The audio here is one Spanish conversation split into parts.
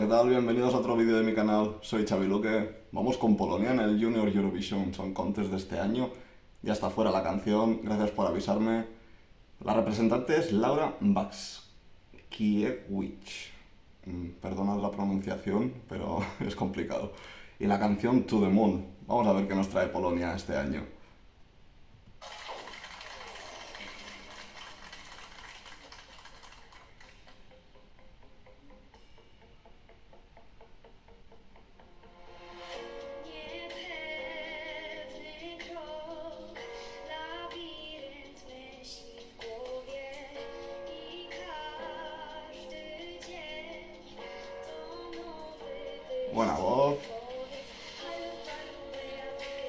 ¿qué tal? Bienvenidos a otro vídeo de mi canal. Soy Xavi Luque. Vamos con Polonia en el Junior Eurovision Song Contest de este año. Ya está fuera la canción, gracias por avisarme. La representante es Laura Bakskiewicz. Mm, Perdonad la pronunciación, pero es complicado. Y la canción To the Moon. Vamos a ver qué nos trae Polonia este año.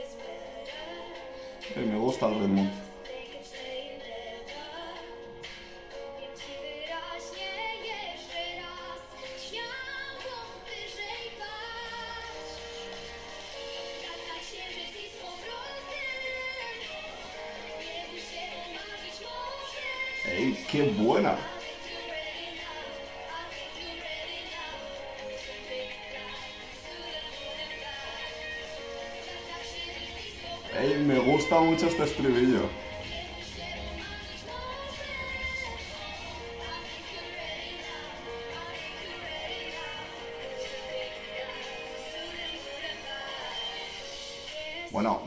It's better. Y me gusta el ritmo. They can say ¡Ey, me gusta mucho este estribillo! Bueno,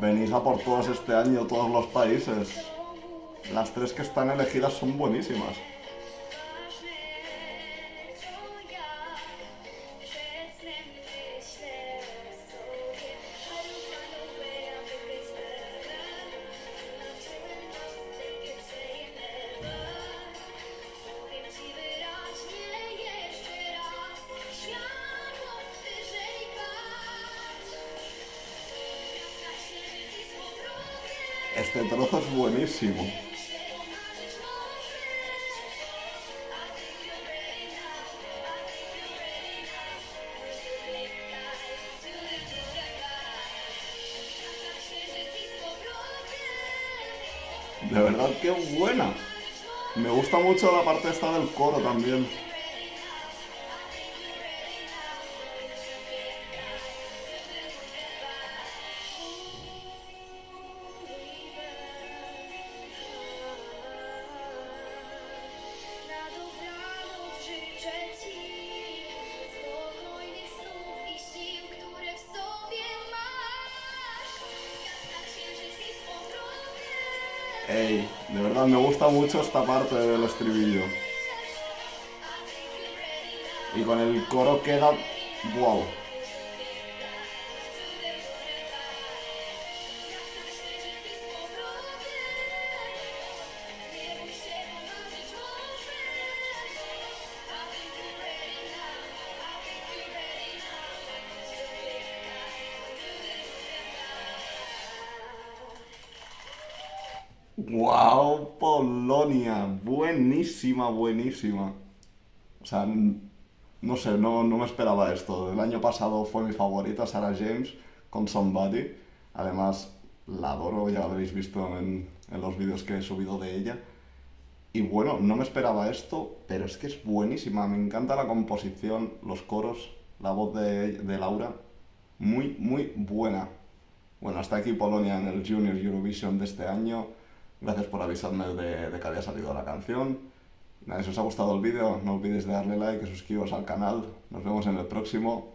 venís a por todas este año, todos los países. Las tres que están elegidas son buenísimas. Este trozo es buenísimo. De verdad, qué buena. Me gusta mucho la parte esta del coro también. Ey, de verdad, me gusta mucho esta parte del estribillo. Y con el coro queda... ¡Wow! ¡Wow! Polonia. Buenísima, buenísima. O sea, no sé, no, no me esperaba esto. El año pasado fue mi favorita, Sarah James, con Somebody. Además, la adoro, ya lo habréis visto en, en los vídeos que he subido de ella. Y bueno, no me esperaba esto, pero es que es buenísima. Me encanta la composición, los coros, la voz de, de Laura. Muy, muy buena. Bueno, hasta aquí Polonia en el Junior Eurovision de este año. Gracias por avisarme de, de que había salido la canción. Nada, si os ha gustado el vídeo, no olvidéis de darle like y suscribiros al canal. Nos vemos en el próximo.